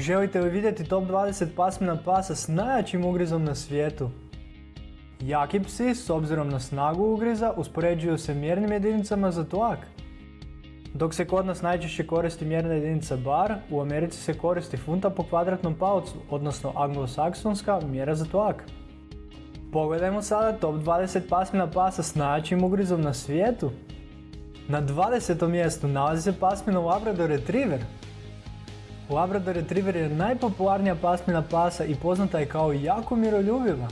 Želite li vidjeti top 20 pasmina pasa s najjačim ugrizom na svijetu? Jaki psi, s obzirom na snagu ugriza, uspoređuju se mjernim jedinicama za tlak. Dok se kod nas najčešće koristi mjerna jedinica bar, u Americi se koristi funta po kvadratnom palcu, odnosno anglosaksonska mjera za tlak. Pogledajmo sada top 20 pasmina pasa s najjačim ugrizom na svijetu. Na 20. mjestu nalazi se pasmina Labrador Retriever. Labrador Retriever je najpopularnija pasmina pasa i poznata je kao jako miroljubiva.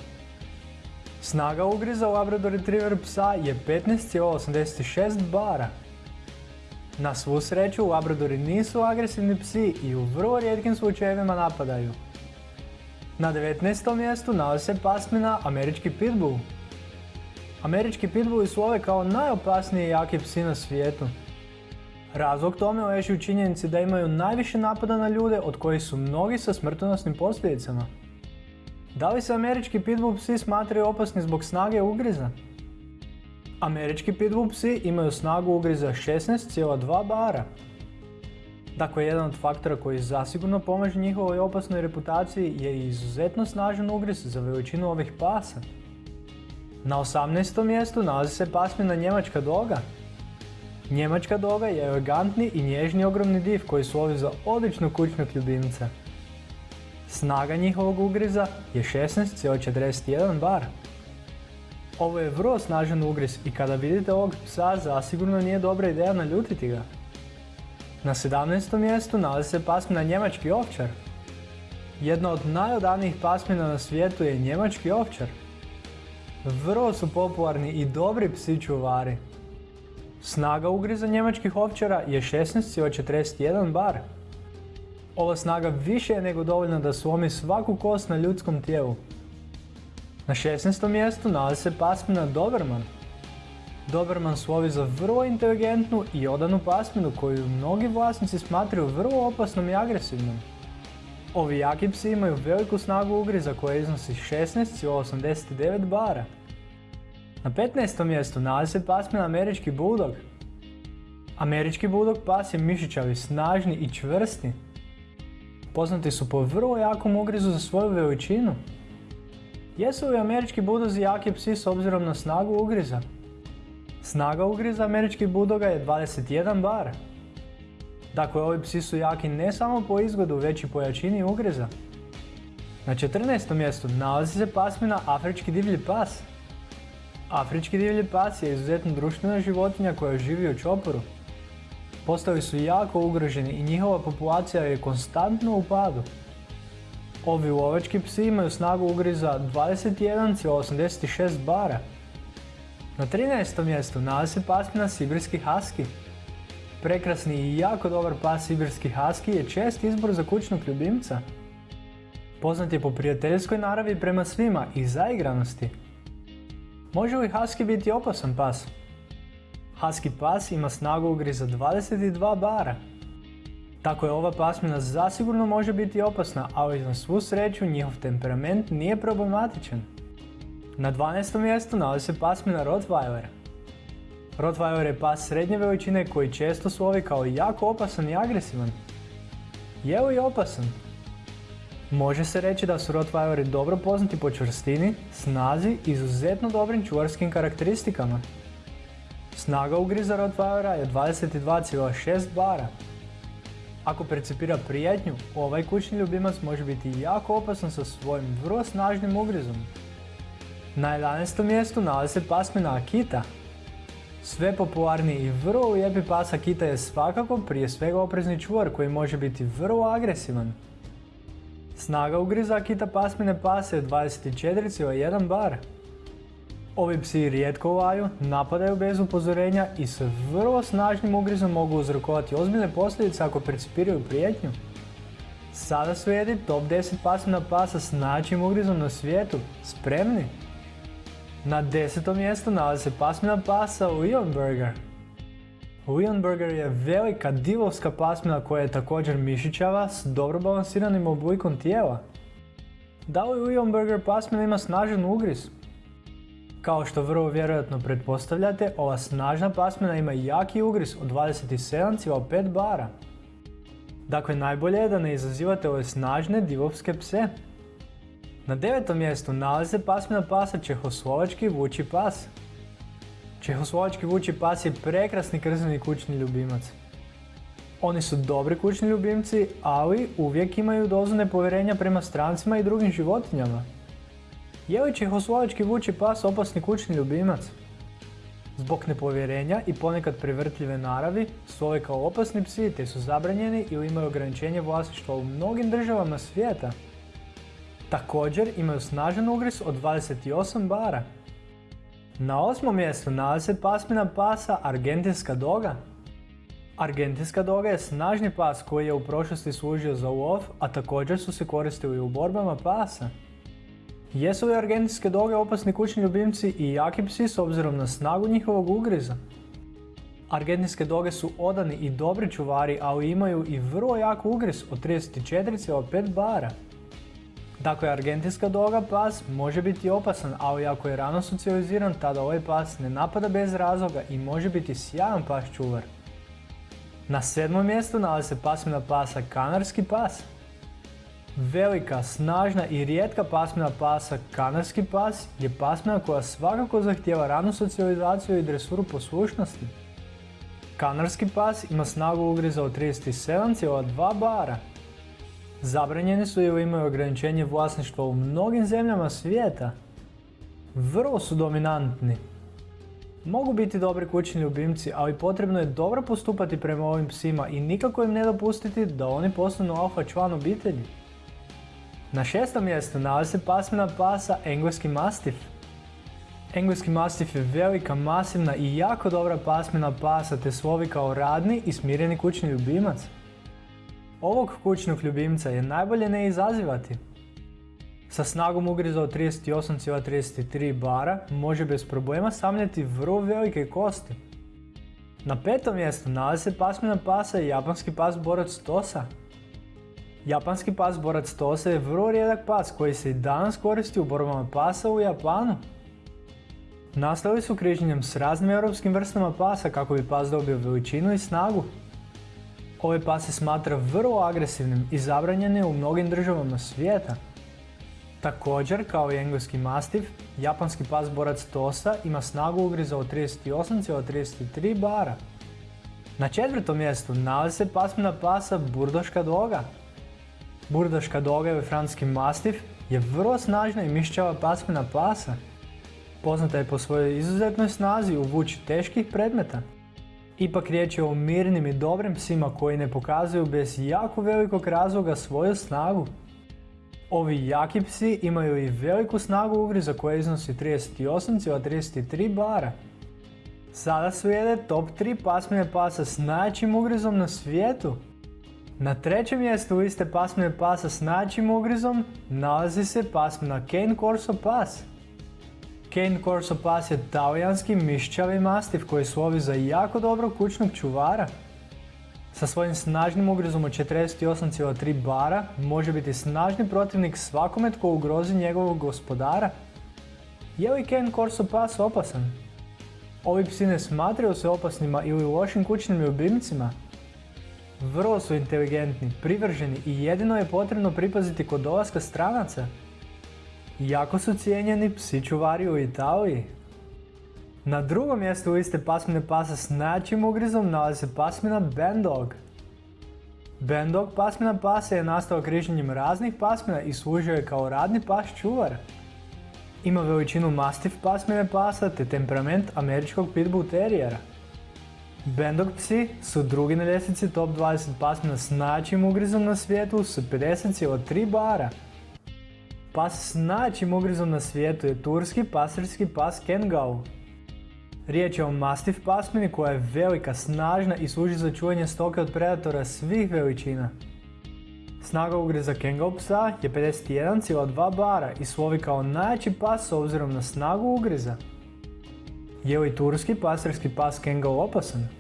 Snaga ugriza Labrador Retriever psa je 15,86 bara. Na svu sreću, Labradori nisu agresivni psi i u vrlo rijetkim slučajevima napadaju. Na 19. mjestu nalazi se pasmina Američki Pitbull. Američki pitbulli slove kao najopasniji jaki psi na svijetu. Razlog tome leži u činjenici da imaju najviše napada na ljude od kojih su mnogi sa smrtonosnim posljedicama. Da li se američki pitbull psi smatraju opasni zbog snage ugriza? Američki pitbull psi imaju snagu ugriza 16,2 bara. Dakle, jedan od faktora koji zasigurno pomaže njihovoj opasnoj reputaciji je izuzetno snažan ugriz za veličinu ovih pasa. Na 18. mjestu nalazi se pasmina Njemačka doga. Njemačka doga je elegantni i nježni ogromni div koji slovi za odličnu kućnog ljubimca. Snaga njihovog ugriza je 16,41 bar. Ovo je vrlo snažan ugriz i kada vidite ovog psa zasigurno nije dobra ideja naljutiti ga. Na 17. mjestu nalazi se pasmina Njemački ovčar. Jedna od najodanijih pasmina na svijetu je Njemački ovčar. Vrlo su popularni i dobri psi čuvari. Snaga ugriza njemačkih ovčara je 16,41 bar. Ova snaga više je nego dovoljna da slomi svaku kost na ljudskom tijelu. Na 16. mjestu nalazi se pasmina Doberman. Doberman slovi za vrlo inteligentnu i odanu pasminu koju mnogi vlasnici smatraju vrlo opasnom i agresivnom. Ovi jaki psi imaju veliku snagu ugriza koja iznosi 16,89 bara. Na 15. mjestu nalazi se pasmina Američki Bulldog. Američki Bulldog pas je mišićavi, snažni i čvrsti. Poznati su po vrlo jakom ugrizu za svoju veličinu. Jesu li američki budozi jaki psi s obzirom na snagu ugriza? Snaga ugriza američkih budoga je 21 bar. Dakle, ovi psi su jaki ne samo po izgledu, već i po jačini ugriza. Na 14. mjestu nalazi se pasmina Afrički divlji pas. Afrički divlji pas je izuzetno društvena životinja koja živi u čoporu. Postavi su jako ugroženi i njihova populacija je konstantno u padu. Ovi lovački psi imaju snagu ugriza 21,86 bara. Na 13. mjestu nalazi se pasmina Sibirski Husky. Prekrasni i jako dobar pas Sibirski Husky je čest izbor za kućnog ljubimca. Poznat je po prijateljskoj naravi prema svima i zaigranosti. Može li Husky biti opasan pas? Husky pas ima snagu ugriza 22 bara. Tako je ova pasmina zasigurno može biti opasna, ali na svu sreću njihov temperament nije problematičan. Na 12. mjestu nalazi se pasmina Rottweiler. Rottweiler je pas srednje veličine koji često slovi kao jako opasan i agresivan. Je li opasan? Može se reći da su Rottweileri dobro poznati po čvrstini, snazi i izuzetno dobrim čuvarskim karakteristikama. Snaga ugriza Rottweilera je 22,6 bara. Ako percipira prijetnju, ovaj kućni ljubimac može biti jako opasan sa svojim vrlo snažnim ugrizom. Na 11. mjestu nalazi se pasmina Akita. Sve popularniji i vrlo lijepi pas Akita je svakako prije svega oprezni čuvar koji može biti vrlo agresivan. Snaga ugriza Akita pasmine pase je 24,1 bar. Ovi psi rijetko laju, napadaju bez upozorenja i sa vrlo snažnim ugrizom mogu uzrokovati ozbiljne posljedice ako percipiraju prijetnju. Sada slijedi top 10 pasmina pasa s najjačim ugrizom na svijetu. Spremni? Na desetom mjestu nalazi se pasmina pasa Leonberger. Leonberger je velika divovska pasmina koja je također mišićava s dobro balansiranim oblikom tijela. Da li Leonberger pasmina ima snažan ugriz? Kao što vrlo vjerojatno pretpostavljate, ova snažna pasmina ima jaki ugriz od 27,5 bara. Dakle, najbolje je da ne izazivate ove snažne divovske pse. Na devetom mjestu nalaze pasmina pasa Čehoslovački vuči pas. Čehoslovački vuči pas je prekrasni krzani kućni ljubimac. Oni su dobri kućni ljubimci, ali uvijek imaju dozu nepovjerenja prema strancima i drugim životinjama. Je li čehoslovački vuči pas opasni kućni ljubimac? Zbog nepovjerenja i ponekad prevrtljive naravi su kao opasni psi te su zabranjeni ili imaju ograničenje vlasništva u mnogim državama svijeta. Također imaju snažan ugris od 28 bara. Na osmom mjestu nalazi se pasmina pasa Argentinska doga. Argentinska doga je snažni pas koji je u prošlosti služio za lov, a također su se koristili u borbama pasa. Jesu li argentinske doge opasni kućni ljubimci i jaki psi s obzirom na snagu njihovog ugriza? Argentinske doge su odani i dobri čuvari, ali imaju i vrlo jak ugriz od 34,5 bara. Dakle, argentinska doga pas može biti opasan, ali ako je rano socijaliziran, tada ovaj pas ne napada bez razloga i može biti sjajan pas čuvar. Na sedmom mjestu nalazi se pasmina pasa Kanarski pas. Velika, snažna i rijetka pasmina pasa Kanarski pas je pasmina koja svakako zahtjeva ranu socijalizaciju i dresuru poslušnosti. Kanarski pas ima snagu ugriza od 37,2 bara. Zabranjeni su ili imaju ograničenje vlasništva u mnogim zemljama svijeta. Vrlo su dominantni. Mogu biti dobri kućni ljubimci, ali potrebno je dobro postupati prema ovim psima i nikako im ne dopustiti da oni postanu alfa član obitelji. Na šestom mjestu nalazi se pasmina pasa Engleski Mastif. Engleski Mastif je velika, masivna i jako dobra pasmina pasa te slovi kao radni i smireni kućni ljubimac. Ovog kućnog ljubimca je najbolje ne izazivati. Sa snagom ugriza od 38,33 bara može bez problema samljati vrlo velike kosti. Na petom mjestu nalazi se pasmina pasa i japanski pas borac Tosa. Japanski pas borac Tosa je vrlo rijedak pas koji se i danas koristi u borbama pasa u Japanu. Nastali su križanjem s raznim europskim vrstama pasa kako bi pas dobio veličinu i snagu. Ovaj pas se smatra vrlo agresivnim i zabranjen je u mnogim državama svijeta. Također, kao i engleski mastiv, japanski pas borac Tosa ima snagu ugriza od 38,33 bara. Na četvrtom mjestu nalazi se pasmina pasa Burdoška doga. Burdoška doga ili franski mastiv je vrlo snažna i mišćava pasmina pasa. Poznata je po svojoj izuzetnoj snazi u vući teških predmeta. Ipak riječ je o mirnim i dobrim psima koji ne pokazuju bez jako velikog razloga svoju snagu. Ovi jaki psi imaju i veliku snagu ugriza koja iznosi 38,33 bara. Sada slijede top 3 pasmine pasa s najjačim ugrizom na svijetu. Na trećem mjestu liste pasmine pasa s najjačim ugrizom nalazi se pasmina Cane Corso Pas. Cane Corso Pas je talijanski mišćavi mastiv koji slovi za jako dobrog kućnog čuvara. Sa svojim snažnim ugrizom od 48,3 bara može biti snažni protivnik svakome tko ugrozi njegovog gospodara. Je li Cane Corso Pas opasan? Ovi psi ne smatraju se opasnima ili lošim kućnim ljubimcima. Vrlo su inteligentni, privrženi i jedino je potrebno pripaziti kod dolaska stranaca. Jako su cijenjeni psi čuvari u Italiji. Na drugom mjestu liste pasmine pasa s najjačim ugrizom nalazi se pasmina Bandog. Bandog pasmina pasa je nastao križanjem raznih pasmina i služio je kao radni pas čuvar. Ima veličinu mastif pasmine pasa te temperament američkog pitbull terijera. Bandog psi su drugi na ljestvici top 20 pasmina s najjačim ugrizom na svijetu s 50,3 bara. Pas s najjačim ugrizom na svijetu je turski pasirski pas Kengau. Riječ je o mastif pasmini koja je velika, snažna i služi za čuvanje stoke od predatora svih veličina. Snaga ugriza Kengau psa je 51,2 bara i slovi kao najjači pas s obzirom na snagu ugriza. Je li turski pasirski pas Kengau opasan?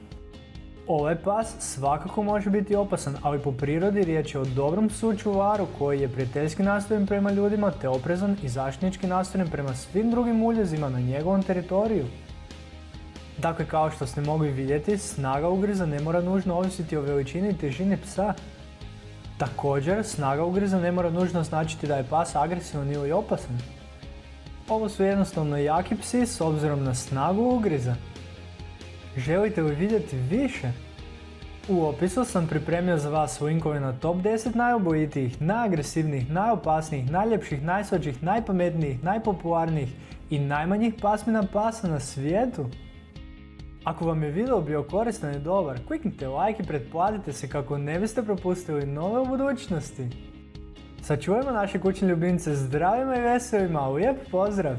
Ovaj pas svakako može biti opasan, ali po prirodi riječ je o dobrom sučuvaru koji je prijateljski nastojen prema ljudima te oprezan i zaštitnički nastojen prema svim drugim uljezima na njegovom teritoriju. Dakle, kao što ste mogli vidjeti, snaga ugriza ne mora nužno ovisiti o veličini i težini psa. Također, snaga ugriza ne mora nužno značiti da je pas agresivan ili opasan. Ovo su jednostavno jaki psi s obzirom na snagu ugriza. Želite li vidjeti više? U opisu sam pripremio za vas linkove na top 10 najobojitijih, najagresivnijih, najopasnijih, najljepših, najslađih, najpametnijih, najpopularnijih i najmanjih pasmina pasa na svijetu. Ako vam je video bio koristan i dobar, kliknite like i pretplatite se kako ne biste propustili nove u budućnosti. Sačuvajmo naše kućne ljubimce zdravima i veselima, lijep pozdrav!